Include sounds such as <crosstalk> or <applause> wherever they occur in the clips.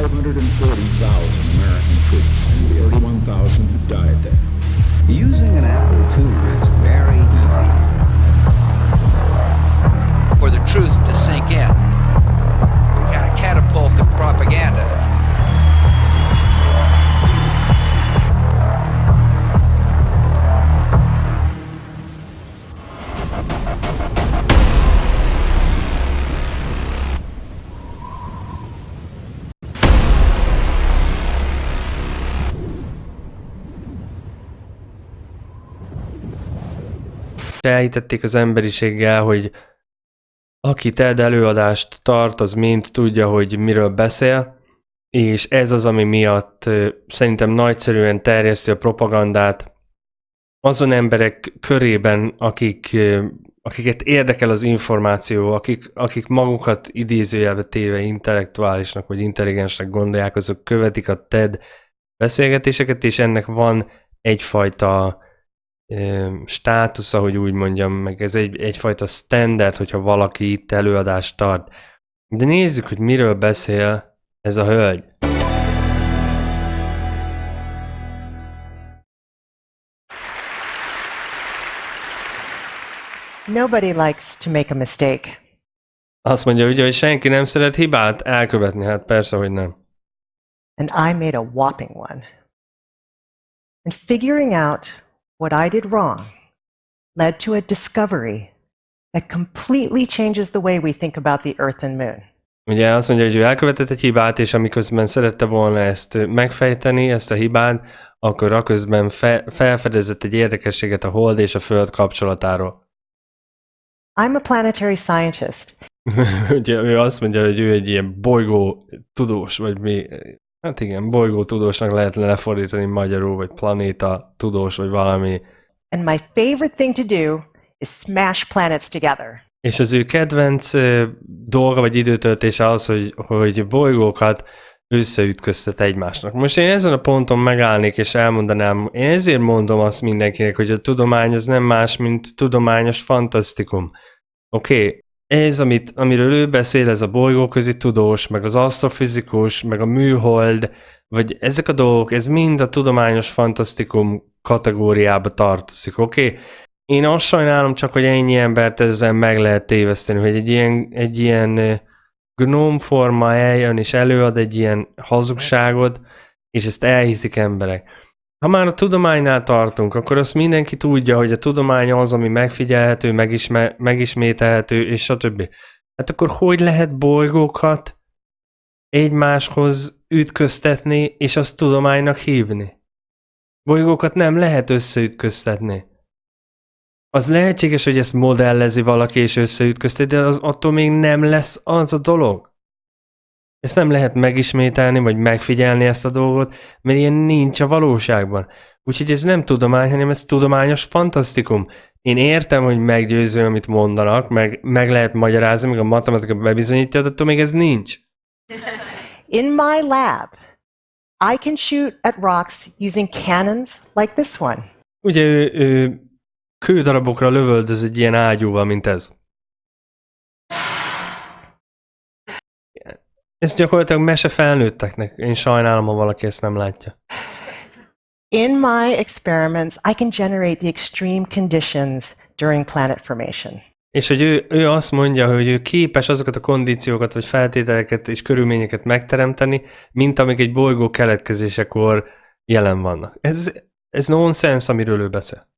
540,000 American troops and the 31,000 who died there. Using an Apple II is very easy. For the truth to sink in, kind of catapult the propaganda. Elhitették az emberiséggel, hogy aki TED előadást tart, az mind tudja, hogy miről beszél, és ez az, ami miatt szerintem nagyszerűen terjeszti a propagandát azon emberek körében, akik, akiket érdekel az információ, akik, akik magukat idézőjelbe téve intellektuálisnak vagy intelligensnek gondolják, azok követik a TED beszélgetéseket, és ennek van egyfajta státusza, hogy úgy mondjam, meg ez egy, egyfajta standard, hogyha valaki itt előadást tart. De nézzük, hogy miről beszél ez a hölgy. Nobody likes to make a mistake. Azt mondja ugye, hogy senki nem szeret hibát elkövetni, hát persze, hogy nem. and I made a whopping one. And figuring out what I did wrong led to a discovery that completely changes the way we think about the Earth and Moon. Ugye azt mondja, hogy ő elkövetett egy hibát, és amiközben szerette volna ezt megfejteni, ezt a hibát, akkor aközben fe, felfedezett egy érdekességet a Hold és a Föld kapcsolatáról. I'm a planetary scientist, <laughs> Ugye ő azt mondja, hogy ő egy ilyen bolygó tudós, vagy mi, hát igen, bolygó tudósnak lehet lefordítani magyarul, vagy planéta tudós, vagy valami. and my favorite thing to do is smash planets together. És az ő kedvenc dolga vagy időtöltése az, hogy, hogy bolygókat összeütköztet egymásnak. Most én ezen a ponton megállnék és elmondanám, én ezért mondom azt mindenkinek, hogy a tudomány az nem más, mint tudományos fantasztikum. Oké, okay. Ez, amit, amiről ő beszél, ez a bolygóközi tudós, meg az asztrofizikus, meg a műhold, vagy ezek a dolgok, ez mind a tudományos fantasztikum kategóriába tartozik, oké? Okay? Én azt sajnálom csak, hogy ennyi embert ezzel meg lehet téveszteni, hogy egy ilyen, egy ilyen gnómforma eljön és előad egy ilyen hazugságot, és ezt elhiszik emberek. Ha már a tudománynál tartunk, akkor azt mindenki tudja, hogy a tudomány az, ami megfigyelhető, megisme, megismételhető, és stb. Hát akkor hogy lehet bolygókat egymáshoz ütköztetni, és azt tudománynak hívni? Bolygókat nem lehet összeütköztetni. Az lehetséges, hogy ezt modellezi valaki és összeütközteti, de az attól még nem lesz az a dolog. Ezt nem lehet megismételni, vagy megfigyelni ezt a dolgot, mert ilyen nincs a valóságban. Úgyhogy ez nem tudomány, hanem ez tudományos fantasztikum. Én értem, hogy meggyőző, amit mondanak, meg, meg lehet magyarázni, meg a matematika bebizonyítja, de attól még ez nincs. <laughs> In my lab, I can shoot at rocks using cannons like this one. Ugye ő, ő kődarabokra lövöldöz egy ilyen ágyúval, mint ez. Ez gyakorlatilag mese felnőtteknek. Én sajnálom, ha valaki ezt nem látja. In my experiments, I can generate the extreme conditions during planet formation. És hogy ő, ő azt mondja, hogy ő képes azokat a kondíciókat, vagy feltételeket és körülményeket megteremteni, mint amik egy bolygó keletkezésekor jelen vannak. Ez, ez nonsens, amiről ő beszél.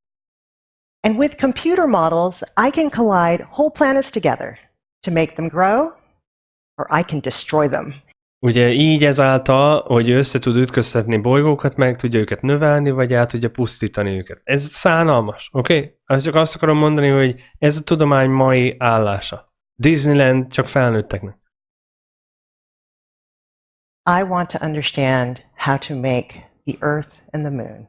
And with computer models, I can collide whole planets together to make them grow, or I can destroy them. Ugye így ezáltal, hogy össze tud ütköztetni bolygókat, meg tudja őket növelni, vagy el tudja pusztítani őket. Ez szánalmas, oké? Okay? Azt csak azt akarom mondani, hogy ez a tudomány mai állása. Disneyland csak felnőtteknek. I want to understand how to make the Earth and the Moon,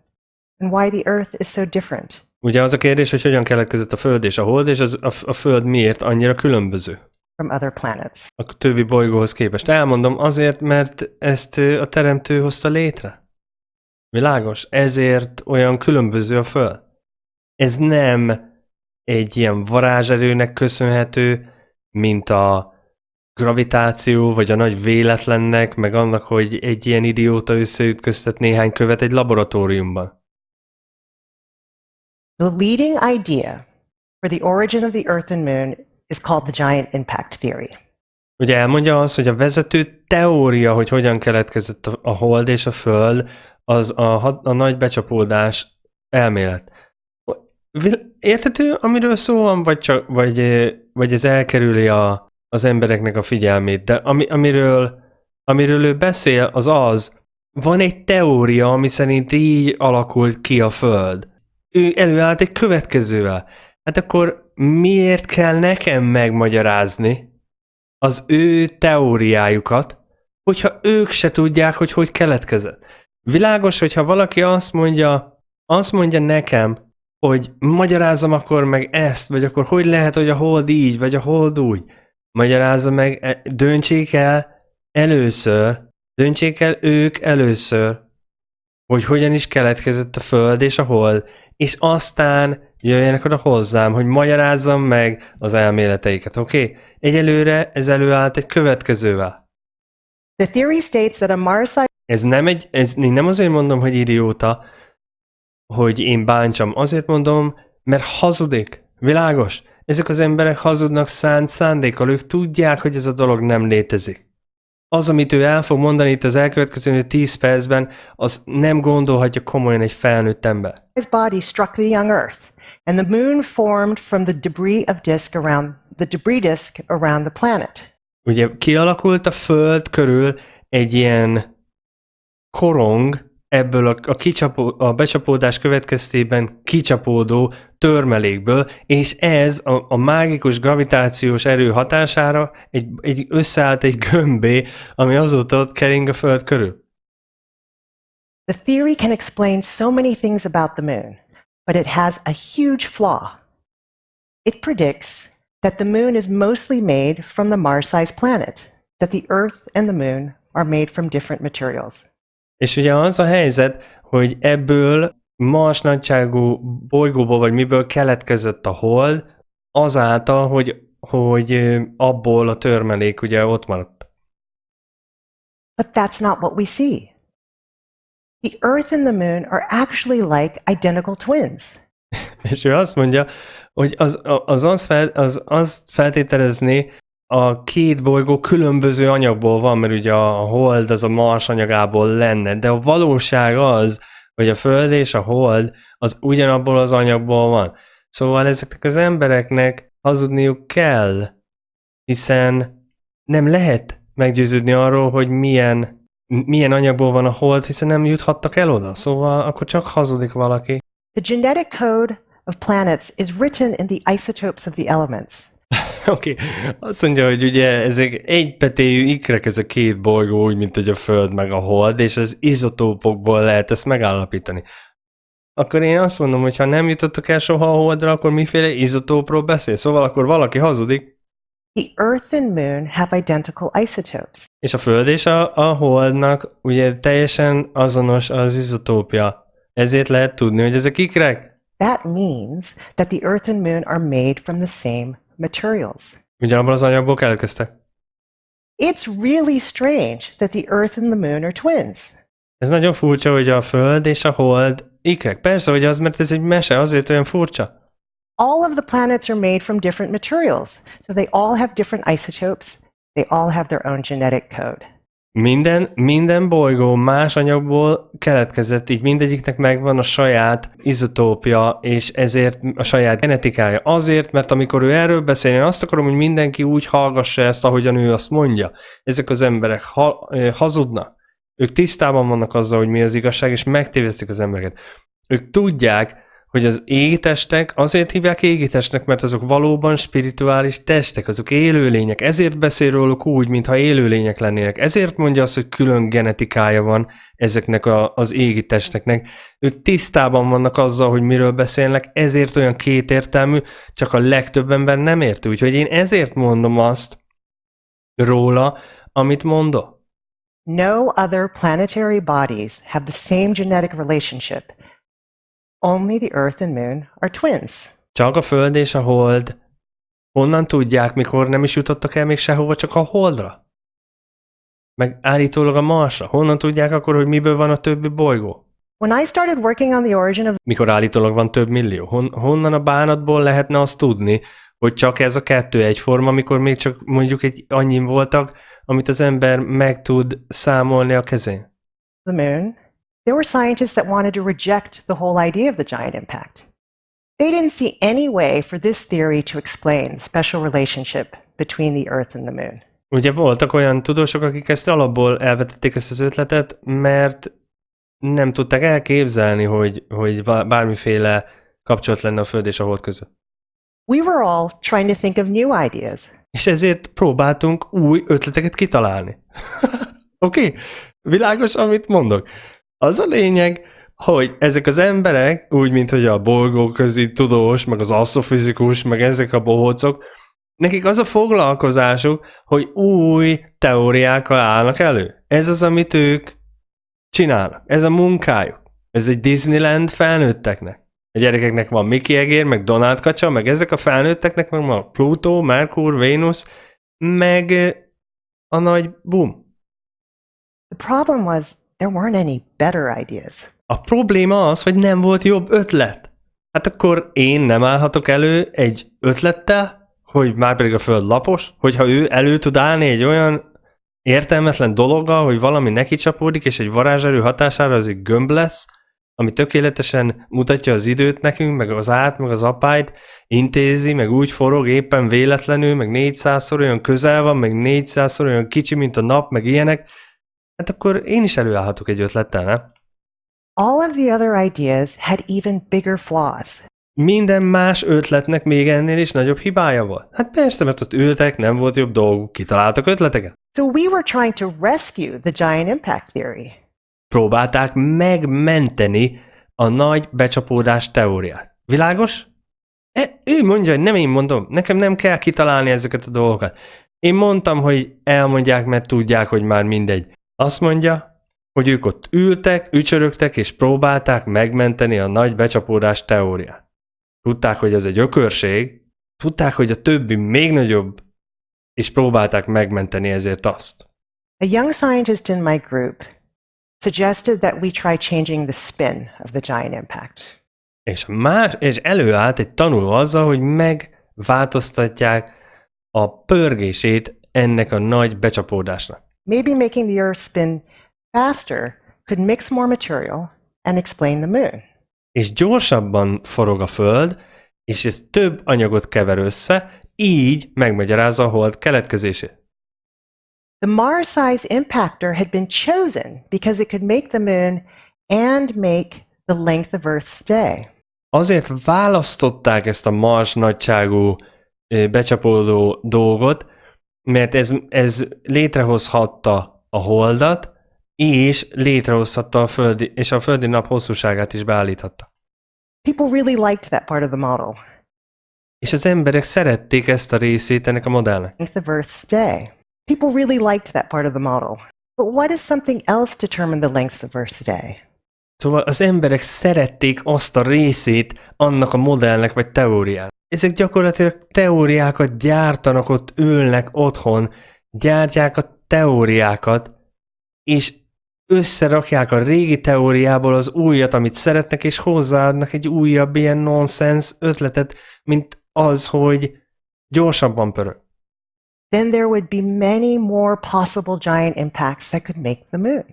and why the Earth is so different. Ugye az a kérdés, hogy hogyan keletkezett a Föld és a Hold, és az, a, a Föld miért annyira különböző from other planets. a többi bolygóhoz képest. Elmondom azért, mert ezt a teremtő hozta létre. Világos? Ezért olyan különböző a Föld. Ez nem egy ilyen varázserőnek köszönhető, mint a gravitáció, vagy a nagy véletlennek, meg annak, hogy egy ilyen idióta összeütköztet néhány követ egy laboratóriumban. The leading idea for the origin of the Earth and Moon is called the giant impact theory. Ugye elmondja azt, hogy a vezető teória, hogy hogyan keletkezett a, hold és a föld, az a, a nagy becsapódás elmélet. Érthető, amiről szó van, vagy, csak, vagy, vagy ez elkerüli a, az embereknek a figyelmét, de ami, amiről, amiről ő beszél, az az, van egy teória, ami szerint így alakult ki a Föld. Ő előállt egy következővel. Hát akkor miért kell nekem megmagyarázni az ő teóriájukat, hogyha ők se tudják, hogy hogy keletkezett? Világos, hogyha valaki azt mondja, azt mondja nekem, hogy magyarázzam akkor meg ezt, vagy akkor hogy lehet, hogy a hold így, vagy a hold úgy. Magyarázza meg, e- döntsék el először, döntsék el ők először, hogy hogyan is keletkezett a föld és a hold, és aztán jöjjenek oda hozzám, hogy magyarázzam meg az elméleteiket, oké? Okay? Egyelőre ez előállt egy következővel. The theory states that a Mars Ez nem, egy, ez én nem azért mondom, hogy idióta, hogy én bántsam. Azért mondom, mert hazudik. Világos? Ezek az emberek hazudnak szánt szándékkal. Ők tudják, hogy ez a dolog nem létezik. Az, amit ő el fog mondani itt az elkövetkező 10 percben, az nem gondolhatja komolyan egy felnőtt ember. body struck the young Earth, and the moon formed from the debris of disk around the debris disk around the planet. Ugye kialakult a Föld körül egy ilyen korong, ebből a, a, kicsapó, a becsapódás következtében kicsapódó törmelékből, és ez a, a mágikus gravitációs erő hatására egy, egy összeállt egy gömbé, ami azóta ott kering a Föld körül. The theory can explain so many things about the moon, but it has a huge flaw. It predicts that the moon is mostly made from the Mars sized planet, that the Earth and the moon are made from different materials. És ugye az a helyzet, hogy ebből Mars nagyságú bolygóból, vagy miből keletkezett a hold, azáltal, hogy, hogy abból a törmelék ugye ott maradt. But that's not what we see. The Earth and the Moon are actually like identical twins. <laughs> És ő azt mondja, hogy az, az, az, fel, az azt feltételezni, a két bolygó különböző anyagból van, mert ugye a hold az a Mars anyagából lenne, de a valóság az, hogy a Föld és a hold az ugyanabból az anyagból van. Szóval ezeknek az embereknek hazudniuk kell, hiszen nem lehet meggyőződni arról, hogy milyen, milyen anyagból van a hold, hiszen nem juthattak el oda. Szóval akkor csak hazudik valaki. The genetic code of planets is written in the isotopes of the elements. <laughs> Oké, okay. azt mondja, hogy ugye ezek egypetéjű ikrek ez a két bolygó, úgy, mint hogy a Föld meg a Hold, és az izotópokból lehet ezt megállapítani. Akkor én azt mondom, hogy ha nem jutottak el soha a Holdra, akkor miféle izotópról beszél? Szóval akkor valaki hazudik. The Earth and Moon have identical isotopes. És a Föld és a, a Holdnak ugye teljesen azonos az izotópja. Ezért lehet tudni, hogy ezek ikrek. That means that the Earth and Moon are made from the same materials. Ugyanabban az anyagból keletkeztek. It's really strange that the Earth and the Moon are twins. Ez nagyon furcsa, hogy a Föld és a Hold ikrek. Persze, hogy az, mert ez egy mese, azért olyan furcsa. All of the planets are made from different materials, so they all have different isotopes. They all have their own genetic code. Minden, minden bolygó más anyagból keletkezett, így mindegyiknek megvan a saját izotópja, és ezért a saját genetikája. Azért, mert amikor ő erről beszél, én azt akarom, hogy mindenki úgy hallgassa ezt, ahogyan ő azt mondja. Ezek az emberek ha, hazudnak. Ők tisztában vannak azzal, hogy mi az igazság, és megtévesztik az embereket. Ők tudják, hogy az égitestek azért hívják égitestnek, mert azok valóban spirituális testek, azok élőlények. Ezért beszél róluk úgy, mintha élőlények lennének. Ezért mondja azt, hogy külön genetikája van ezeknek a, az égitesteknek. Ők tisztában vannak azzal, hogy miről beszélnek, ezért olyan kétértelmű, csak a legtöbb ember nem érti. Úgyhogy én ezért mondom azt róla, amit mondok. No other planetary bodies have the same genetic relationship Only the Earth and Moon are twins. Csak a Föld és a Hold Honnan tudják, mikor nem is jutottak el még sehova, csak a Holdra? Meg állítólag a Marsra. Honnan tudják akkor, hogy miből van a többi bolygó? When I started working on the origin of Mikor állítólag van több millió. Hon, honnan a bánatból lehetne azt tudni, hogy csak ez a kettő egyforma, amikor még csak mondjuk egy annyin voltak, amit az ember meg tud számolni a kezén? the moon, there were scientists that wanted to reject the whole idea of the giant impact. They didn't see any way for this theory to explain the special relationship between the Earth and the moon. Ugye voltak olyan tudósok, akik ezt alapból elvetették ezt az ötletet, mert nem tudták elképzelni, hogy, hogy bármiféle kapcsolat lenne a Föld és a Hold között. We were all trying to think of new ideas. És ezért próbáltunk új ötleteket kitalálni. <laughs> Oké? okay? Világos, amit mondok? Az a lényeg, hogy ezek az emberek, úgy, mint hogy a bolygóközi tudós, meg az asztrofizikus, meg ezek a bohócok, nekik az a foglalkozásuk, hogy új teóriákkal állnak elő. Ez az, amit ők csinálnak. Ez a munkájuk. Ez egy Disneyland felnőtteknek. A gyerekeknek van Mickey egér, meg Donald kacsa, meg ezek a felnőtteknek meg van Pluto, Merkur, Vénusz, meg a nagy boom. The problem was there weren't any better ideas. A probléma az, hogy nem volt jobb ötlet. Hát akkor én nem állhatok elő egy ötlettel, hogy már pedig a föld lapos, hogyha ő elő tud állni egy olyan értelmetlen dologgal, hogy valami neki csapódik, és egy varázserő hatására az egy gömb lesz, ami tökéletesen mutatja az időt nekünk, meg az át, meg az apályt, intézi, meg úgy forog éppen véletlenül, meg 400-szor olyan közel van, meg 400-szor olyan kicsi, mint a nap, meg ilyenek, hát akkor én is előállhatok egy ötlettel, nem? All of the other ideas had even bigger flaws. Minden más ötletnek még ennél is nagyobb hibája volt. Hát persze, mert ott ültek, nem volt jobb dolguk, kitaláltak ötleteket. So we were trying to rescue the giant impact theory. Próbálták megmenteni a nagy becsapódás teóriát. Világos? E, ő mondja, hogy nem én mondom, nekem nem kell kitalálni ezeket a dolgokat. Én mondtam, hogy elmondják, mert tudják, hogy már mindegy. Azt mondja, hogy ők ott ültek, ücsörögtek és próbálták megmenteni a nagy becsapódás teóriát. Tudták, hogy ez egy ökörség, tudták, hogy a többi még nagyobb, és próbálták megmenteni ezért azt. A young scientist in my group suggested that we try changing the spin of the giant impact. És, más, és előállt egy tanuló azzal, hogy megváltoztatják a pörgését ennek a nagy becsapódásnak. Maybe making the Earth spin faster could mix more material and explain the moon. És gyorsabban forog a Föld, és ez több anyagot kever össze, így megmagyarázza a hold keletkezését. The Mars-size impactor had been chosen because it could make the moon and make the length of Earth's stay. Azért választották ezt a Mars nagyságú becsapódó dolgot, mert ez, ez létrehozhatta a holdat, és létrehozhatta a földi, és a földi nap hosszúságát is beállíthatta. People really liked that part of the model, És az emberek szerették ezt a részét ennek a modellnek. length of Earth's stay. People really liked that part of the model. But what if something else determined the length of Earth's stay? Szóval az emberek szerették azt a részét annak a modellnek vagy teóriának. Ezek gyakorlatilag teóriákat gyártanak, ott ülnek otthon, gyártják a teóriákat, és összerakják a régi teóriából az újat, amit szeretnek, és hozzáadnak egy újabb ilyen nonsens ötletet, mint az, hogy gyorsabban pörög. Then there would be many more possible giant impacts that could make the moon.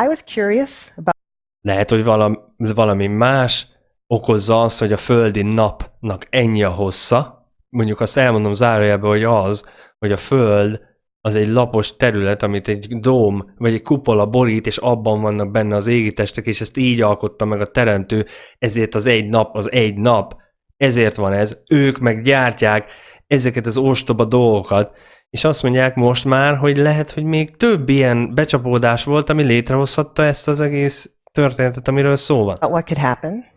I was curious about Lehet, hogy valami, valami más okozza azt, hogy a földi napnak ennyi a hossza. Mondjuk azt elmondom zárójelbe, hogy az, hogy a föld az egy lapos terület, amit egy dóm vagy egy kupola borít, és abban vannak benne az égitestek, és ezt így alkotta meg a teremtő, ezért az egy nap az egy nap, ezért van ez. Ők meg gyártják ezeket az ostoba dolgokat, és azt mondják most már, hogy lehet, hogy még több ilyen becsapódás volt, ami létrehozhatta ezt az egész történetet, amiről szó van. what could happen.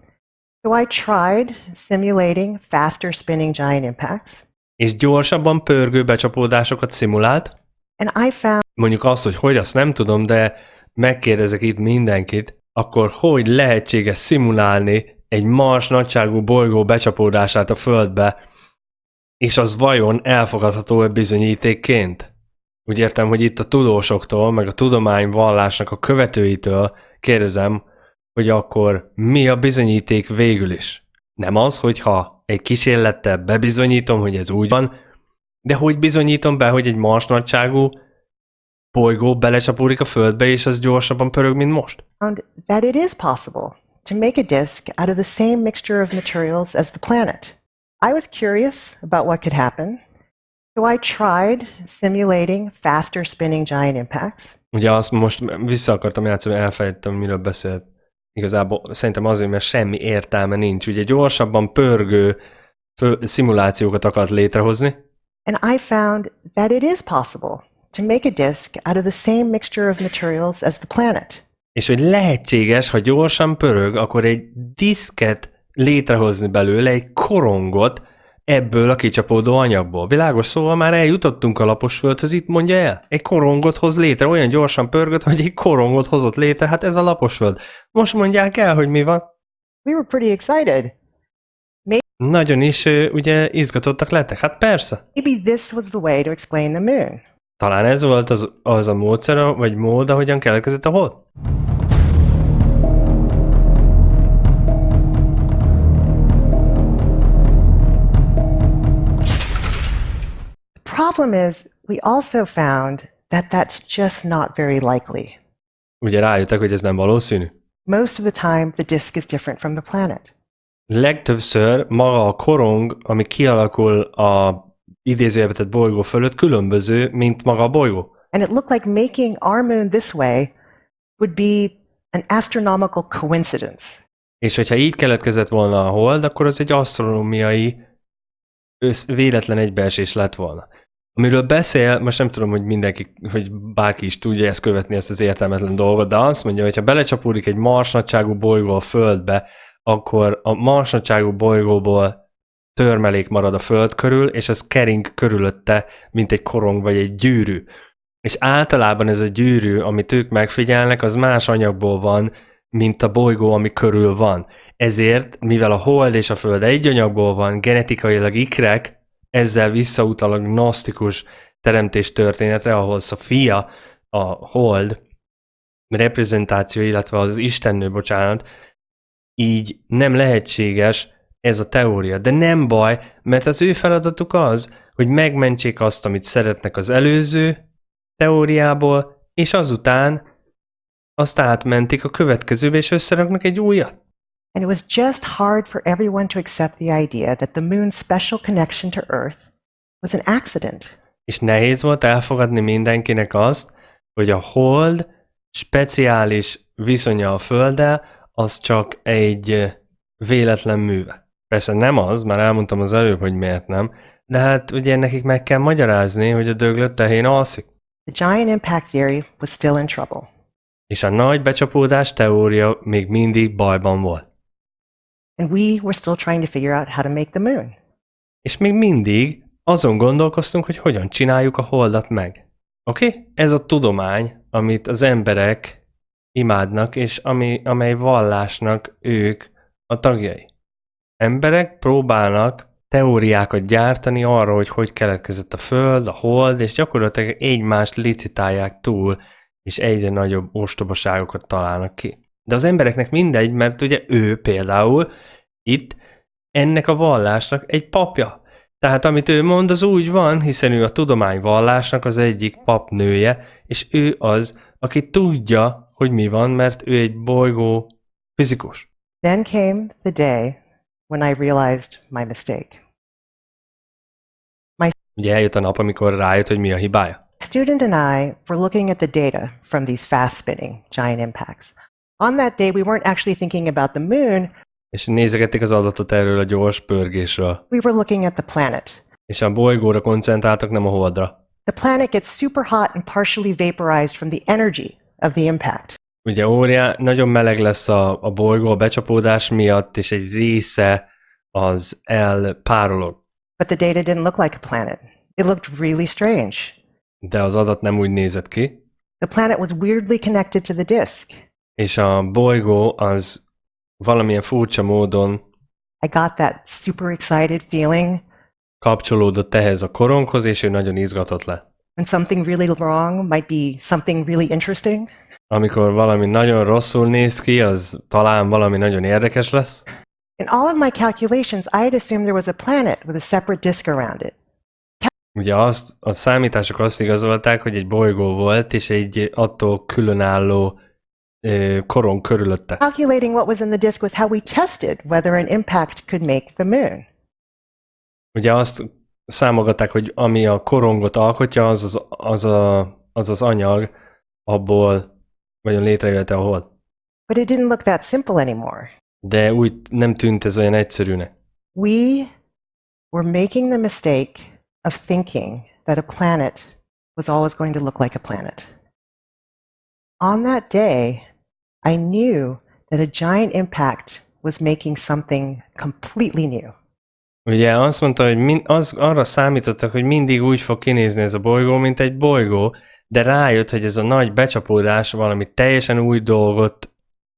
So I tried simulating faster spinning giant impacts, És gyorsabban pörgő becsapódásokat szimulált, and I found mondjuk azt, hogy hogy, azt nem tudom, de megkérdezek itt mindenkit, akkor hogy lehetséges szimulálni egy Mars nagyságú bolygó becsapódását a Földbe? És az vajon elfogadható-e bizonyítékként? Úgy értem, hogy itt a tudósoktól, meg a tudomány vallásnak a követőitől kérdezem, hogy akkor mi a bizonyíték végül is? Nem az, hogyha egy kísérlettel bebizonyítom, hogy ez úgy van, de hogy bizonyítom be, hogy egy mars nagyságú bolygó belecsapódik a földbe, és az gyorsabban pörög, mint most? that it is possible to make a disk out of the same mixture of materials as the planet. I was curious about what could happen, so I tried simulating faster spinning giant impacts. Ugye azt most vissza akartam játszani, elfelejtettem, miről beszélt. Igazából szerintem azért, mert semmi értelme nincs. Ugye gyorsabban pörgő szimulációkat akart létrehozni, And I found that it is possible to make a disk out of the same mixture of materials as the planet. és hogy lehetséges, ha gyorsan pörög, akkor egy diszket létrehozni belőle, egy korongot ebből a kicsapódó anyagból. Világos szóval már eljutottunk a lapos földhöz, itt mondja el. Egy korongot hoz létre, olyan gyorsan pörgött, hogy egy korongot hozott létre, hát ez a lapos föld. Most mondják el, hogy mi van. We were pretty excited. Nagyon is ugye izgatottak lettek. Hát persze. Maybe this was the way to explain the moon. Talán ez volt az, az a módszer, vagy mód, ahogyan keletkezett a hold? Problem is, we also found that that's just not very likely. Ugye rájöttek, hogy ez nem valószínű. Most of the time, the disk is different from the planet. Legtöbbször maga a korong, ami kialakul a idézőjelbetett bolygó fölött, különböző, mint maga a bolygó. And it looked like making our moon this way would be an astronomical coincidence. És hogyha így keletkezett volna a hold, akkor az egy asztronómiai véletlen egybeesés lett volna. Amiről beszél, most nem tudom, hogy mindenki, hogy bárki is tudja ezt követni, ezt az értelmetlen dolgot, de azt mondja, hogy ha belecsapódik egy marsnagyságú bolygó a Földbe, akkor a marsnagyságú bolygóból törmelék marad a Föld körül, és az kering körülötte, mint egy korong vagy egy gyűrű. És általában ez a gyűrű, amit ők megfigyelnek, az más anyagból van, mint a bolygó, ami körül van. Ezért, mivel a Hold és a Föld egy anyagból van, genetikailag ikrek, ezzel visszautalag gnosztikus teremtés történetre, ahol Sofia, a Hold reprezentáció, illetve az Istennő, bocsánat, így nem lehetséges ez a teória. De nem baj, mert az ő feladatuk az, hogy megmentsék azt, amit szeretnek az előző teóriából, és azután azt átmentik a következőbe, és összeraknak egy újat. And it was just hard for everyone to accept the idea that the moon's special connection to Earth was an accident. És nehéz volt elfogadni mindenkinek azt, hogy a hold speciális viszonya a Földdel, az csak egy véletlen műve. Persze nem az, már elmondtam az előbb, hogy miért nem, de hát ugye nekik meg kell magyarázni, hogy a döglött tehén alszik. The giant impact theory was still in trouble. És a nagy becsapódás teória még mindig bajban volt. And we were still trying to figure out how to make the moon. És még mindig azon gondolkoztunk, hogy hogyan csináljuk a holdat meg. Oké? Okay? Ez a tudomány, amit az emberek imádnak, és ami, amely vallásnak ők a tagjai. Emberek próbálnak teóriákat gyártani arra, hogy hogy keletkezett a Föld, a Hold, és gyakorlatilag egymást licitálják túl, és egyre nagyobb ostobaságokat találnak ki. De az embereknek mindegy, mert ugye ő például itt ennek a vallásnak egy papja. Tehát amit ő mond, az úgy van, hiszen ő a tudomány vallásnak az egyik papnője, és ő az, aki tudja, hogy mi van, mert ő egy bolygó fizikus. Then came the day when I realized my mistake. Ugye eljött a nap, amikor rájött, hogy mi a hibája. Student and I were looking at the data from these fast spinning giant impacts. On that day, we weren't actually thinking about the moon, És nézegették az adatot erről a gyors pörgésről. we were looking at the planet. És a bolygóra koncentráltak, nem a holdra. The planet gets super hot and partially vaporized from the energy of the impact. Ugye óriá, nagyon meleg lesz a, a bolygó a becsapódás miatt, és egy része az elpárolog. But the data didn't look like a planet. It looked really strange. De az adat nem úgy nézett ki, The planet was weirdly connected to the disk. És a bolygó az valamilyen furcsa módon I got that super excited feeling kapcsolódott ehhez a koronghoz, és ő nagyon izgatott lett. When something really wrong might be something really interesting. Amikor valami nagyon rosszul néz ki, az talán valami nagyon érdekes lesz. In all of my calculations, I had assumed there was a planet with a separate disk around it. Ugye azt, a számítások azt igazolták, hogy egy bolygó volt, és egy attól különálló ö, korong körülötte. Calculating what was in the disk was how we tested whether an impact could make the moon. Ugye azt számolgatták, hogy ami a korongot alkotja, az az, az, a, az, az anyag, abból vagyon létrejöhet a hold. But it didn't look that simple anymore. De úgy nem tűnt ez olyan egyszerűnek. We were making the mistake of thinking that a planet was always going to look like a planet. On that day, I knew that a giant impact was making something completely new. Ugye azt mondta, hogy min, az, arra számítottak, hogy mindig úgy fog kinézni ez a bolygó, mint egy bolygó, de rájött, hogy ez a nagy becsapódás valami teljesen új dolgot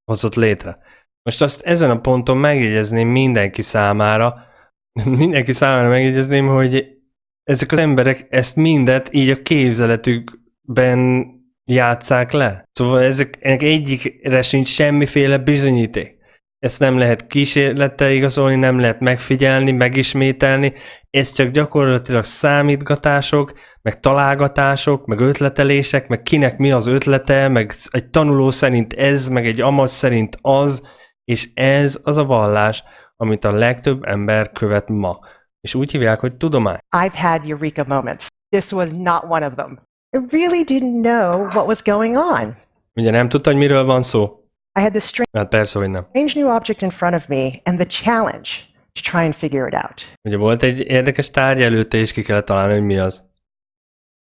hozott létre. Most azt ezen a ponton megjegyezném mindenki számára, <laughs> mindenki számára megjegyezném, hogy ezek az emberek ezt mindet így a képzeletükben játszák le. Szóval ezek, ennek egyikre sincs semmiféle bizonyíték. Ezt nem lehet kísérlettel igazolni, nem lehet megfigyelni, megismételni, ez csak gyakorlatilag számítgatások, meg találgatások, meg ötletelések, meg kinek mi az ötlete, meg egy tanuló szerint ez, meg egy amaz szerint az, és ez az a vallás, amit a legtöbb ember követ ma. És úgy hívják, hogy tudomány. I've had eureka moments. This was not one of them. Really didn't know what was going on. Ugye nem tudta, hogy miről van szó? I had this strange Hát persze, hogy nem. new object in front of me and the challenge to try and figure it out. Ugye volt egy érdekes tárgy előtte, és ki kellett találni, hogy mi az.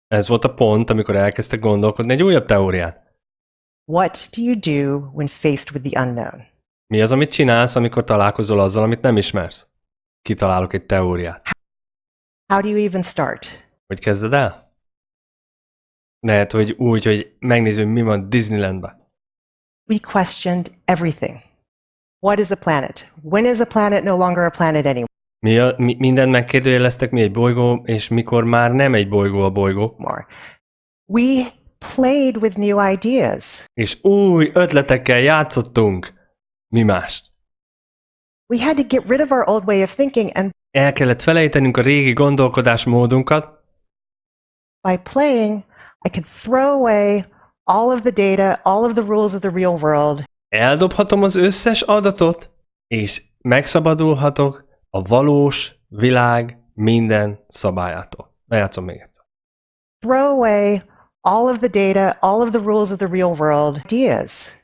Ez volt a pont, amikor elkezdtek gondolkodni egy újabb teórián. What do you do when faced with the unknown? Mi az, amit csinálsz, amikor találkozol azzal, amit nem ismersz? Kitalálok egy teóriát. How do you even start? Hogy kezded el? Lehet, hogy úgy, hogy megnézzük, mi van Disneylandben. We questioned everything. What is a planet? When is a planet no longer a planet anymore? Mi, a, mi mindent megkérdőjeleztek, mi egy bolygó, és mikor már nem egy bolygó a bolygó. We played with new ideas. És új ötletekkel játszottunk. Mi mást? We had to get rid of our old way of thinking and El kellett felejtenünk a régi gondolkodásmódunkat. by playing, I could throw away all of the data, all of the rules of the real world, Eldobhatom az összes adatot, és megszabadulhatok a valós világ minden szabályától. Lejátszom még egyszer. throw away all of the data, all of the rules of the real world ideas.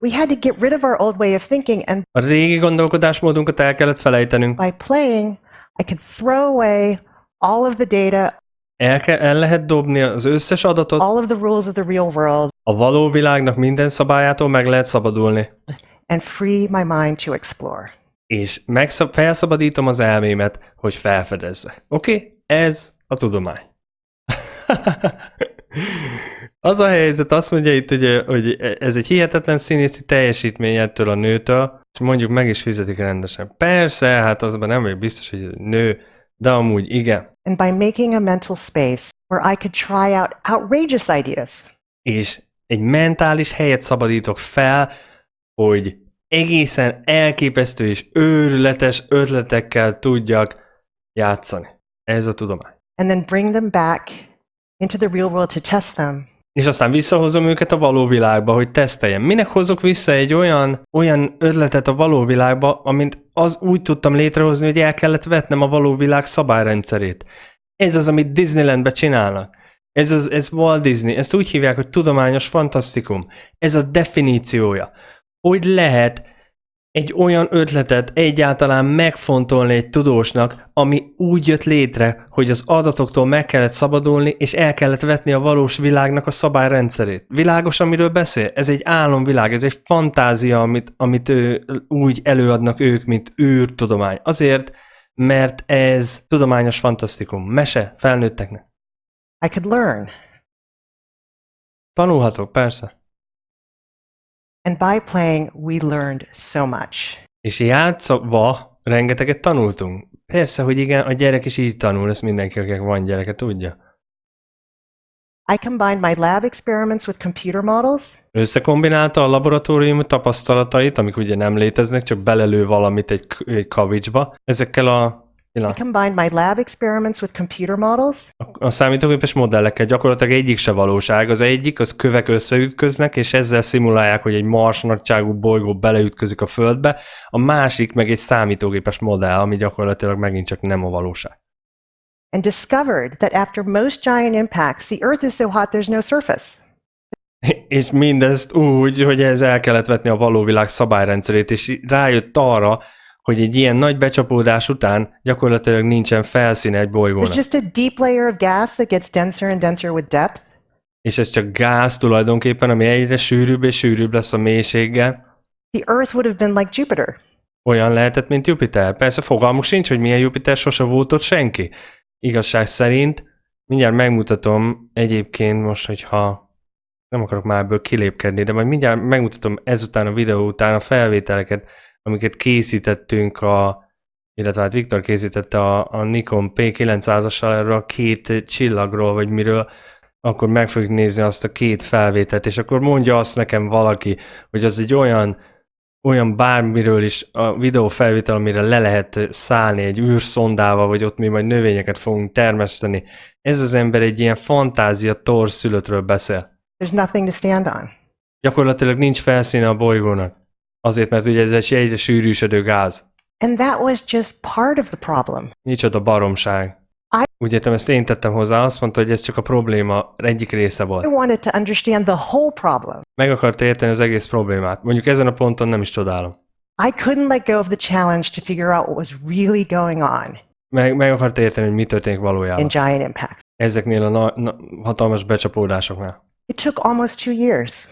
We had to get rid of our old way of thinking, and A régi gondolkodásmódunkat el kellett felejtenünk. by playing, I could throw away all of the data, El, ke- el lehet dobni az összes adatot, all of the rules of the real world, a való világnak minden szabályától meg lehet szabadulni. and free my mind to explore. És megszab- felszabadítom az elmémet, hogy felfedezze. Oké? Okay? Ez a tudomány. <laughs> az a helyzet, azt mondja itt, hogy, hogy ez egy hihetetlen színészi teljesítmény ettől a nőtől, és mondjuk meg is fizetik rendesen. Persze, hát azban nem vagyok biztos, hogy nő, de amúgy igen. And by making a mental space where I could try out outrageous ideas, És egy mentális helyet szabadítok fel, hogy egészen elképesztő és őrületes ötletekkel tudjak játszani. Ez a tudomány. and then bring them back into the real world to test them, És aztán visszahozom őket a való világba, hogy teszteljem. Minek hozok vissza egy olyan, olyan ötletet a való világba, amint az úgy tudtam létrehozni, hogy el kellett vetnem a való világ szabályrendszerét. Ez az, amit Disneylandbe csinálnak. Ez, az, ez Walt Disney, ezt úgy hívják, hogy tudományos fantasztikum. Ez a definíciója. Hogy lehet egy olyan ötletet egyáltalán megfontolni egy tudósnak, ami úgy jött létre, hogy az adatoktól meg kellett szabadulni, és el kellett vetni a valós világnak a szabályrendszerét. Világos, amiről beszél? Ez egy álomvilág, ez egy fantázia, amit, amit ő, úgy előadnak ők, mint űrtudomány. Azért, mert ez tudományos fantasztikum, mese felnőtteknek. I could learn. Tanulhatok, persze. And by playing, we learned so much. És játszva rengeteget tanultunk. Persze, hogy igen, a gyerek is így tanul, ezt mindenki, akinek van gyereke, tudja. I combined my lab experiments with computer models Összekombinálta a laboratórium tapasztalatait, amik ugye nem léteznek, csak belelő valamit egy, egy kavicsba. Ezekkel a, I combined my lab experiments with computer models a, a számítógépes modellekkel gyakorlatilag egyik se valóság. Az egyik, az kövek összeütköznek, és ezzel szimulálják, hogy egy mars nagyságú bolygó beleütközik a Földbe, a másik meg egy számítógépes modell, ami gyakorlatilag megint csak nem a valóság. and discovered that after most giant impacts, the Earth is so hot there's no surface. <laughs> És mindezt úgy, hogy ez el kellett vetni a való világ szabályrendszerét, és rájött arra, hogy egy ilyen nagy becsapódás után gyakorlatilag nincsen felszíne egy bolygónak. just a deep layer of gas that gets denser and denser with depth. És ez csak gáz tulajdonképpen, ami egyre sűrűbb és sűrűbb lesz a mélységgel. The Earth would have been like Jupiter. Olyan lehetett, mint Jupiter. Persze fogalmuk sincs, hogy milyen Jupiter, sose volt ott senki. Igazság szerint, mindjárt megmutatom egyébként most, hogyha nem akarok már ebből kilépkedni, de majd mindjárt megmutatom ezután a videó után a felvételeket, amiket készítettünk a, illetve hát Viktor készítette a, a Nikon P900-assal erről a két csillagról, vagy miről, akkor meg fogjuk nézni azt a két felvételt, és akkor mondja azt nekem valaki, hogy az egy olyan olyan bármiről is a videó felvétel, amire le lehet szállni egy űrszondával, vagy ott mi majd növényeket fogunk termeszteni. Ez az ember egy ilyen fantázia torszülöttről beszél. There's nothing to stand on. Gyakorlatilag nincs felszíne a bolygónak. Azért, mert ugye ez egy egyre sűrűsödő gáz. And that was just part of the problem. Micsoda baromság. I- Úgy értem, ezt én tettem hozzá, azt mondta, hogy ez csak a probléma egyik része volt. wanted to understand the whole problem. Meg akart érteni az egész problémát. Mondjuk ezen a ponton nem is csodálom. I couldn't let go of the challenge to figure out what was really going on Meg, meg akart érteni, hogy mi történik valójában. in giant impacts. Ezeknél a na- na- hatalmas becsapódásoknál. It took almost two years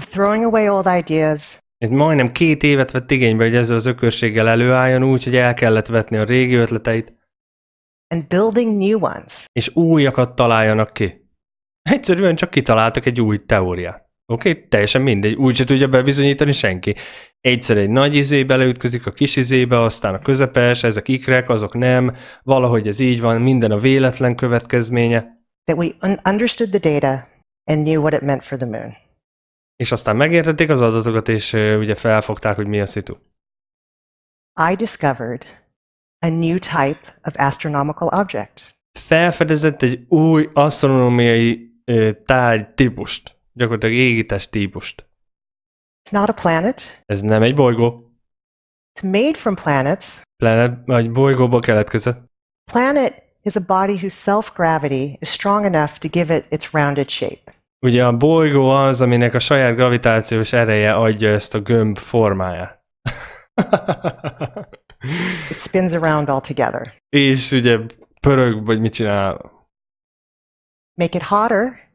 of throwing away old ideas, Ez majdnem két évet vett igénybe, hogy ezzel az ökörséggel előálljon úgy, hogy el kellett vetni a régi ötleteit, and building new ones. és újakat találjanak ki. Egyszerűen csak kitaláltak egy új teóriát. Oké, okay? teljesen mindegy, úgy se tudja bebizonyítani senki. Egyszer egy nagy izé beleütközik a kis izébe, aztán a közepes, ezek ikrek, azok nem, valahogy ez így van, minden a véletlen következménye, That we un- understood the data and knew what it meant for the moon. És aztán megértették az adatokat, és ugye felfogták, hogy mi a szitu. I discovered a new type of astronomical object. felfedezett egy új asztronómiai ö, tárgy típust, gyakorlatilag égítés típust. It's not a planet. Ez nem egy bolygó, It's made from planets. planet, vagy bolygóból keletkezett. Planet is a body whose self-gravity is strong enough to give it its rounded shape. Ugye a bolygó az, aminek a saját gravitációs ereje adja ezt a gömb formáját. <laughs> It spins around altogether. És ugye pörög, vagy mit csinál? Make it hotter,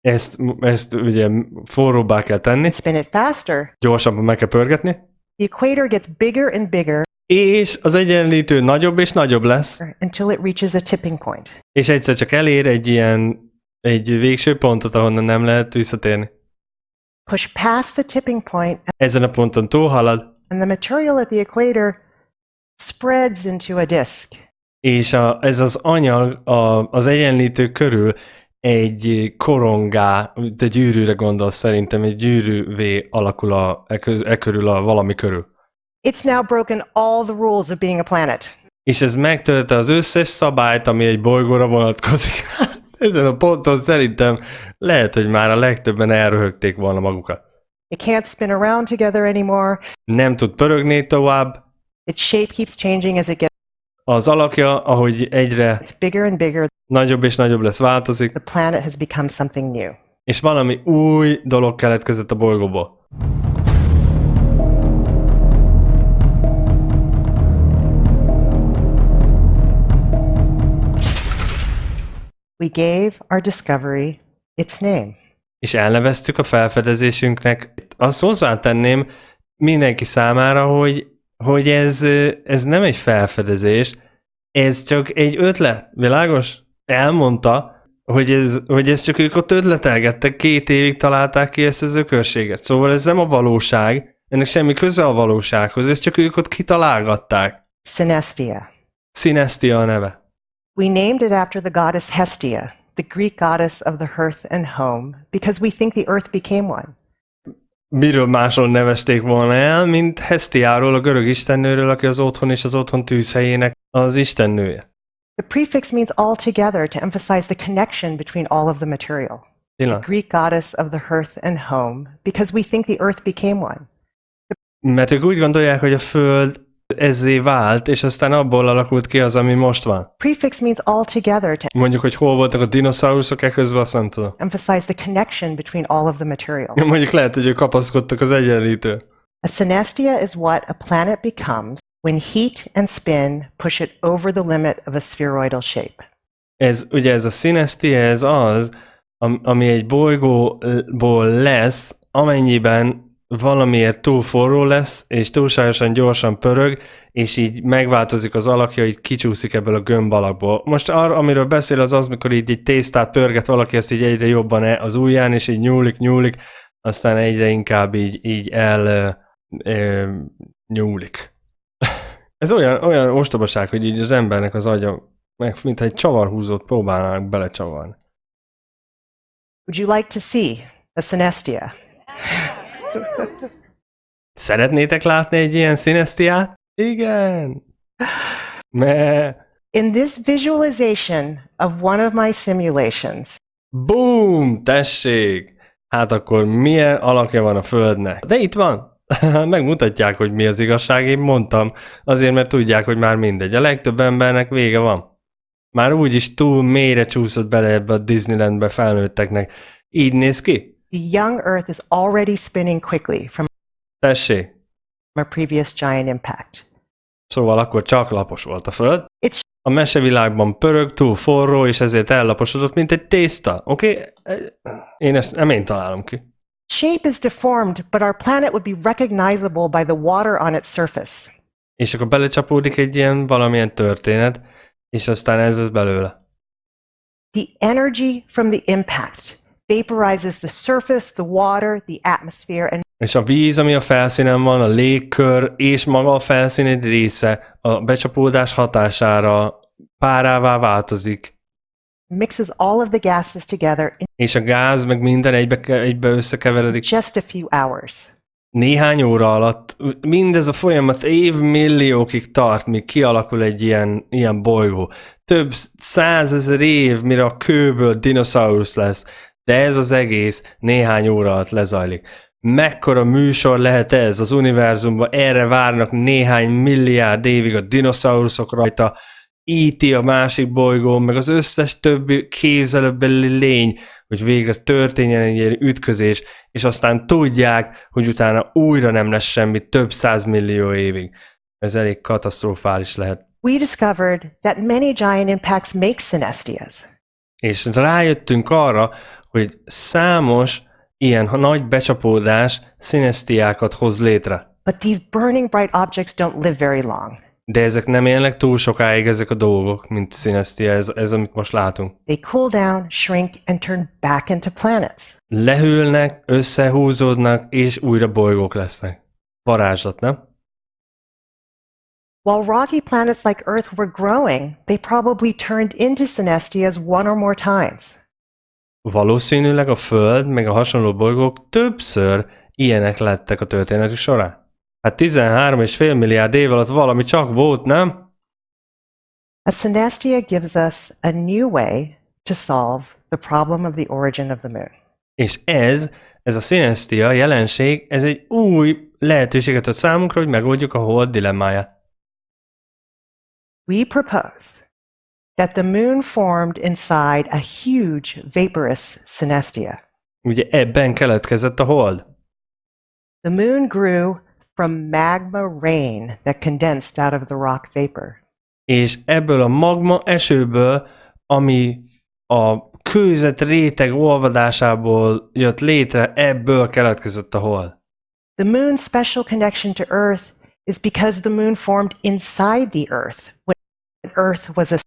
Ezt, ezt ugye forróbbá kell tenni, spin it faster. gyorsabban meg kell pörgetni, The equator gets bigger and bigger és az egyenlítő nagyobb és nagyobb lesz, until it reaches a tipping point. és egyszer csak elér egy ilyen egy végső pontot, ahonnan nem lehet visszatérni. Push past the tipping point, Ezen a ponton túlhalad, and the material at the equator spreads into a disk. és a, ez az anyag a, az egyenlítő körül egy korongá, de gyűrűre gondolsz szerintem, egy gyűrűvé alakul a, e, köz, e körül a valami körül. It's now broken all the rules of being a planet. És ez megtölte az összes szabályt, ami egy bolygóra vonatkozik. <laughs> Ezen a ponton szerintem lehet, hogy már a legtöbben elröhögték volna magukat. It can't spin around together anymore. Nem tud pörögni tovább, Its shape keeps changing as it gets az alakja, ahogy egyre bigger and bigger. nagyobb és nagyobb lesz, változik, The planet has become something new. és valami új dolog keletkezett a bolygóból. We gave our discovery its name. És elneveztük a felfedezésünknek. Azt hozzátenném mindenki számára, hogy, hogy ez, ez nem egy felfedezés, ez csak egy ötlet, világos? Elmondta, hogy ez, hogy ez csak ők ott ötletelgettek, két évig találták ki ezt az ökörséget. Szóval ez nem a valóság, ennek semmi köze a valósághoz, ezt csak ők ott kitalálgatták. Synestia. Synestia a neve. We named it after the goddess Hestia, the Greek goddess of the hearth and home, because we think the earth became one. Miről másról nevezték volna el, mint Hestiáról, a görög istennőről, aki az otthon és az otthon tűzhelyének az istennője. The prefix means all together to emphasize the connection between all of the material. Pillanat. Greek goddess of the hearth and home, because we think the earth became one. Mert ők úgy gondolják, hogy a Föld ezzé vált, és aztán abból alakult ki az, ami most van. Prefix means all together to Mondjuk, hogy hol voltak a dinoszauruszok e közben, azt nem tudom. emphasize the connection between all of the material. Mondjuk lehet, hogy ők kapaszkodtak az egyenlítő. A synestia is what a planet becomes when heat and spin push it over the limit of a spheroidal shape. Ez, ugye ez a színeszti, ez az, am- ami egy bolygóból lesz, amennyiben valamiért túl forró lesz, és túlságosan gyorsan pörög, és így megváltozik az alakja, így kicsúszik ebből a gömb alakból. Most arra, amiről beszél, az az, mikor így egy tésztát pörget valaki, ezt így egyre jobban e- az ujján, és így nyúlik, nyúlik, aztán egyre inkább így, így el ö, ö, nyúlik. <laughs> Ez olyan, olyan ostobaság, hogy így az embernek az agya, meg mintha egy csavarhúzót próbálnának belecsavarni. Would you like to see a synestia? <laughs> Szeretnétek látni egy ilyen színesztiát? Igen! Me. In this visualization of one of my simulations, Boom! Tessék! Hát akkor milyen alakja van a Földnek? De itt van! <laughs> Megmutatják, hogy mi az igazság, én mondtam, azért, mert tudják, hogy már mindegy. A legtöbb embernek vége van. Már úgyis túl mélyre csúszott bele ebbe a Disneylandbe felnőtteknek. Így néz ki? the young Earth is already spinning quickly from Tessék! a previous giant impact. Szóval akkor csak lapos volt a Föld. It's A mesevilágban pörög, túl forró, és ezért ellaposodott, mint egy tészta. Oké? Okay? Én ezt nem én találom ki. shape is deformed, but our planet would be recognizable by the water on its surface. És akkor belecsapódik egy ilyen valamilyen történet, és aztán ez az belőle. The energy from the impact vaporizes the surface, the water, the atmosphere, and És a víz, ami a felszínen van, a légkör és maga a felszín egy része a becsapódás hatására párává változik, mixes all of the gases together in és a gáz meg minden egybe, egybe összekeveredik. just a few hours. Néhány óra alatt mindez a folyamat évmilliókig tart, míg kialakul egy ilyen, ilyen bolygó. Több százezer év, mire a kőből dinoszaurusz lesz, de ez az egész néhány óra alatt lezajlik. Mekkora műsor lehet ez az univerzumban? Erre várnak néhány milliárd évig a dinoszauruszok rajta, íti a másik bolygón, meg az összes többi képzelőbeli lény, hogy végre történjen egy ilyen ütközés, és aztán tudják, hogy utána újra nem lesz semmi több százmillió évig. Ez elég katasztrofális lehet. We discovered that many giant impacts make synestias. És rájöttünk arra, hogy számos ilyen nagy becsapódás szinesztiákat hoz létre. But these burning bright objects don't live very long. De ezek nem élnek túl sokáig ezek a dolgok, mint szinesztia, ez, ez amit most látunk. They cool down, shrink, and turn back into planets. Lehűlnek, összehúzódnak, és újra bolygók lesznek. Varázslat, nem? While rocky planets like Earth were growing, they probably turned into synestias one or more times. Valószínűleg a Föld meg a hasonló bolygók többször ilyenek lettek a történetük során. Hát 13,5 milliárd év alatt valami csak volt, nem? A synestia gives us a new way to solve the problem of the origin of the moon. És ez, ez a szinesztia jelenség, ez egy új lehetőséget ad számunkra, hogy megoldjuk a hold dilemmáját. We propose that the moon formed inside a huge vaporous synestia. Ugye ebben keletkezett a hold. The moon grew from magma rain that condensed out of the rock vapor. És ebből a magma esőből, ami a kőzet réteg olvadásából jött létre, ebből keletkezett a hold. The moon's special connection to Earth is because the moon formed inside the Earth when Earth was a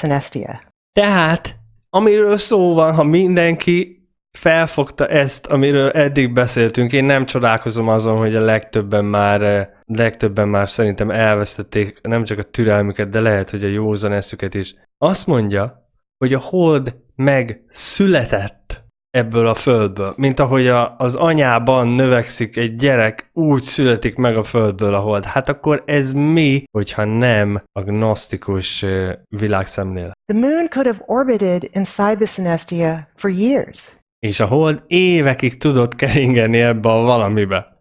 synestia. Tehát, amiről szó van, ha mindenki felfogta ezt, amiről eddig beszéltünk. Én nem csodálkozom azon, hogy a legtöbben már, eh, legtöbben már szerintem elvesztették nem csak a türelmüket, de lehet, hogy a józan eszüket is. Azt mondja, hogy a hold meg született ebből a földből. Mint ahogy a, az anyában növekszik egy gyerek, úgy születik meg a földből a hold. Hát akkor ez mi, hogyha nem a gnosztikus ö, világszemlélet? The moon could have orbited inside the synestia for years, És a hold évekig tudott keringeni ebbe a valamibe.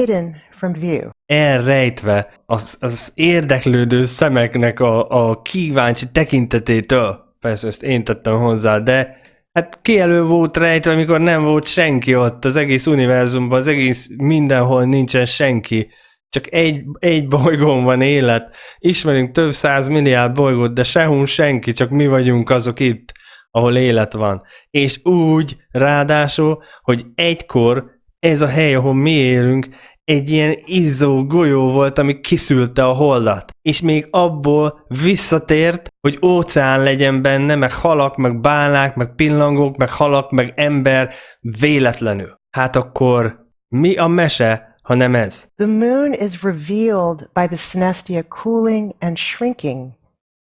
hidden from view. elrejtve az, az érdeklődő szemeknek a, a kíváncsi tekintetétől. Persze ezt én tettem hozzá, de hát ki elő volt rejtve, amikor nem volt senki ott az egész univerzumban, az egész mindenhol nincsen senki. Csak egy, egy bolygón van élet. Ismerünk több száz milliárd bolygót, de sehol senki, csak mi vagyunk azok itt, ahol élet van. És úgy, ráadásul, hogy egykor ez a hely, ahol mi élünk, egy ilyen izzó golyó volt, ami kiszülte a holdat. És még abból visszatért, hogy óceán legyen benne, meg halak, meg bálnák, meg pillangók, meg halak, meg ember véletlenül. Hát akkor mi a mese, ha nem ez? The moon is revealed by the synestia cooling and shrinking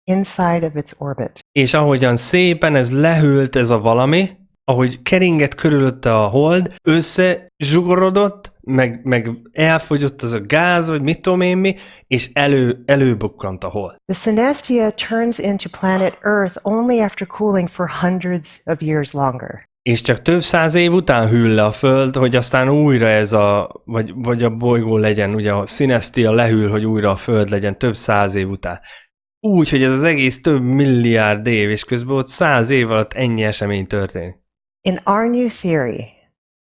inside of its orbit. És ahogyan szépen ez lehűlt ez a valami, ahogy keringett körülötte a hold, összezsugorodott, meg, meg elfogyott az a gáz, vagy mit tudom én mi, és elő, előbukkant a hold. The synestia turns into planet Earth only after cooling for hundreds of years longer. És csak több száz év után hűl le a föld, hogy aztán újra ez a, vagy, vagy a bolygó legyen, ugye a Sinestia lehűl, hogy újra a föld legyen több száz év után. Úgy, hogy ez az egész több milliárd év, és közben ott száz év alatt ennyi esemény történik. In our new theory,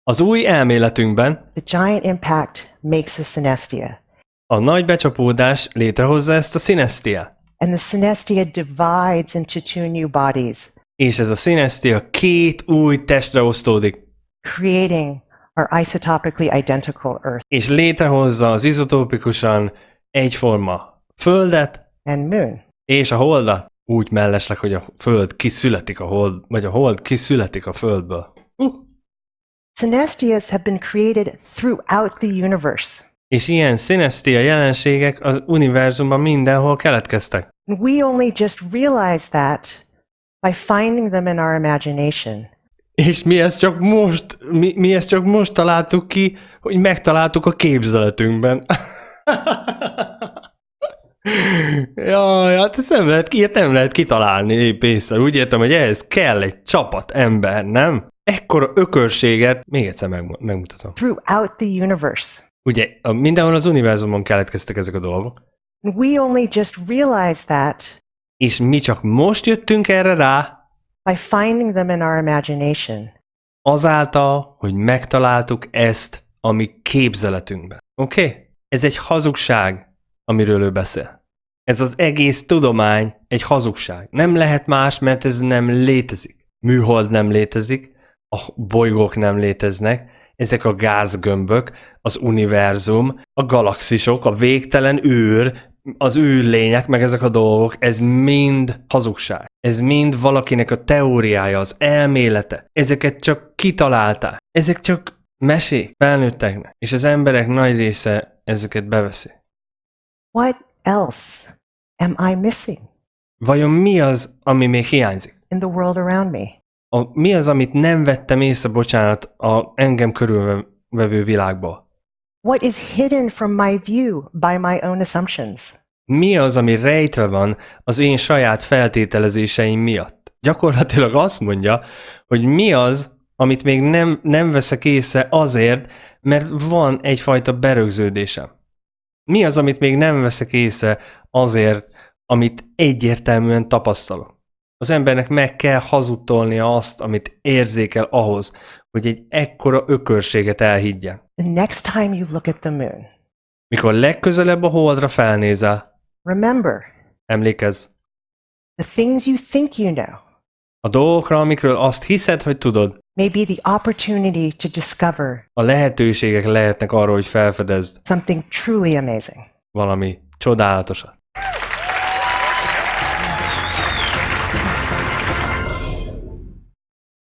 Az új elméletünkben the giant impact makes a synestia, a nagy becsapódás létrehozza ezt a Sinestia. and the synestia divides into two new bodies, És ez a Sinestia két új testre osztódik, creating our isotopically identical Earth és létrehozza az izotópikusan egyforma Földet and Moon. és a Holdat. Úgy mellesleg, hogy a Föld kiszületik a Hold, vagy a Hold kiszületik a Földből. Uh. Synestias have been created throughout the universe. És ilyen Sinestia jelenségek az univerzumban mindenhol keletkeztek. We only just realize that by finding them in our imagination. És mi ezt csak most, mi, mi ezt csak most találtuk ki, hogy megtaláltuk a képzeletünkben. <laughs> Jaj, hát ezt nem lehet, ilyet nem lehet kitalálni épp észre. Úgy értem, hogy ehhez kell egy csapat ember, nem? Ekkora ökörséget, még egyszer meg, megmutatom. Throughout the universe. Ugye a, mindenhol az univerzumon keletkeztek ezek a dolgok, we only just realize that és mi csak most jöttünk erre rá, by finding them in our imagination. azáltal, hogy megtaláltuk ezt a mi képzeletünkben. Oké? Okay? Ez egy hazugság, amiről ő beszél. Ez az egész tudomány egy hazugság. Nem lehet más, mert ez nem létezik. Műhold nem létezik, a bolygók nem léteznek, ezek a gázgömbök, az univerzum, a galaxisok, a végtelen űr, az űrlények, meg ezek a dolgok, ez mind hazugság. Ez mind valakinek a teóriája, az elmélete. Ezeket csak kitalálták. Ezek csak mesék felnőtteknek. És az emberek nagy része ezeket beveszi. What else am I missing Vajon mi az, ami még hiányzik? in the world around me? A, mi az, amit nem vettem észre, bocsánat, a engem körülvevő világból? What is hidden from my view by my own assumptions? Mi az, ami rejtve van az én saját feltételezéseim miatt? Gyakorlatilag azt mondja, hogy mi az, amit még nem, nem veszek észre azért, mert van egyfajta berögződésem. Mi az, amit még nem veszek észre azért, amit egyértelműen tapasztalok? Az embernek meg kell hazudtolnia azt, amit érzékel ahhoz, hogy egy ekkora ökörséget elhiggyen. The next time you look at the moon, Mikor legközelebb a holdra felnézel, remember emlékezz, the things you think you know a dolgokra, amikről azt hiszed, hogy tudod, may be the opportunity to discover a lehetőségek lehetnek arra, hogy felfedezd something truly amazing. valami csodálatosat.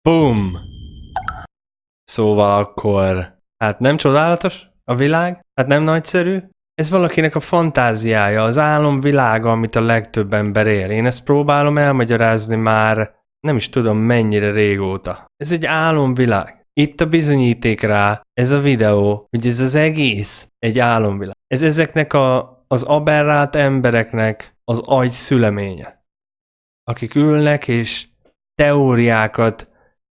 Boom! Szóval akkor, hát nem csodálatos a világ? Hát nem nagyszerű? Ez valakinek a fantáziája, az álomvilága, amit a legtöbb ember él. Én ezt próbálom elmagyarázni már nem is tudom mennyire régóta. Ez egy álomvilág. Itt a bizonyíték rá, ez a videó, hogy ez az egész egy álomvilág. Ez ezeknek a, az aberrált embereknek az agy szüleménye. Akik ülnek és teóriákat,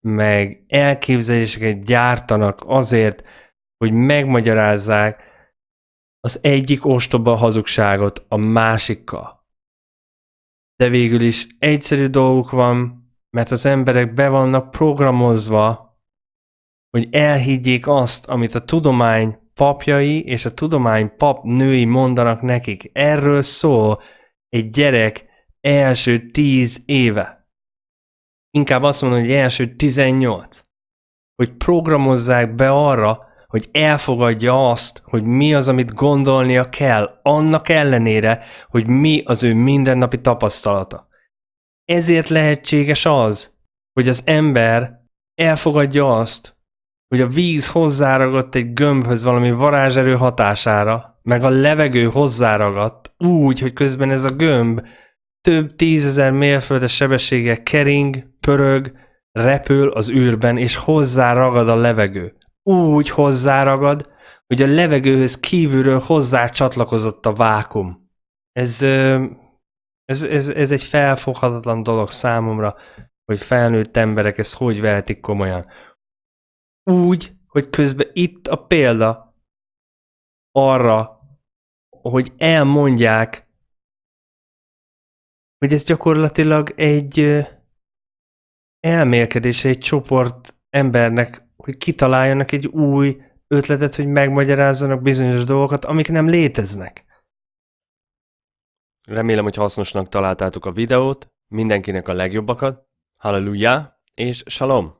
meg elképzeléseket gyártanak azért, hogy megmagyarázzák az egyik ostoba hazugságot a másikkal. De végül is egyszerű dolguk van, mert az emberek be vannak programozva, hogy elhiggyék azt, amit a tudomány papjai és a tudomány pap női mondanak nekik. Erről szól egy gyerek első tíz éve. Inkább azt mondom, hogy első 18. Hogy programozzák be arra, hogy elfogadja azt, hogy mi az, amit gondolnia kell, annak ellenére, hogy mi az ő mindennapi tapasztalata. Ezért lehetséges az, hogy az ember elfogadja azt, hogy a víz hozzáragadt egy gömbhöz valami varázserő hatására, meg a levegő hozzáragadt úgy, hogy közben ez a gömb több tízezer mérföldes sebességgel kering, pörög, repül az űrben, és hozzáragad a levegő. Úgy hozzáragad, hogy a levegőhöz kívülről hozzá csatlakozott a vákum. Ez, ez, ez, ez egy felfoghatatlan dolog számomra, hogy felnőtt emberek ezt hogy vehetik komolyan úgy, hogy közben itt a példa arra, hogy elmondják, hogy ez gyakorlatilag egy elmélkedés egy csoport embernek, hogy kitaláljanak egy új ötletet, hogy megmagyarázzanak bizonyos dolgokat, amik nem léteznek. Remélem, hogy hasznosnak találtátok a videót, mindenkinek a legjobbakat, halleluja, és shalom!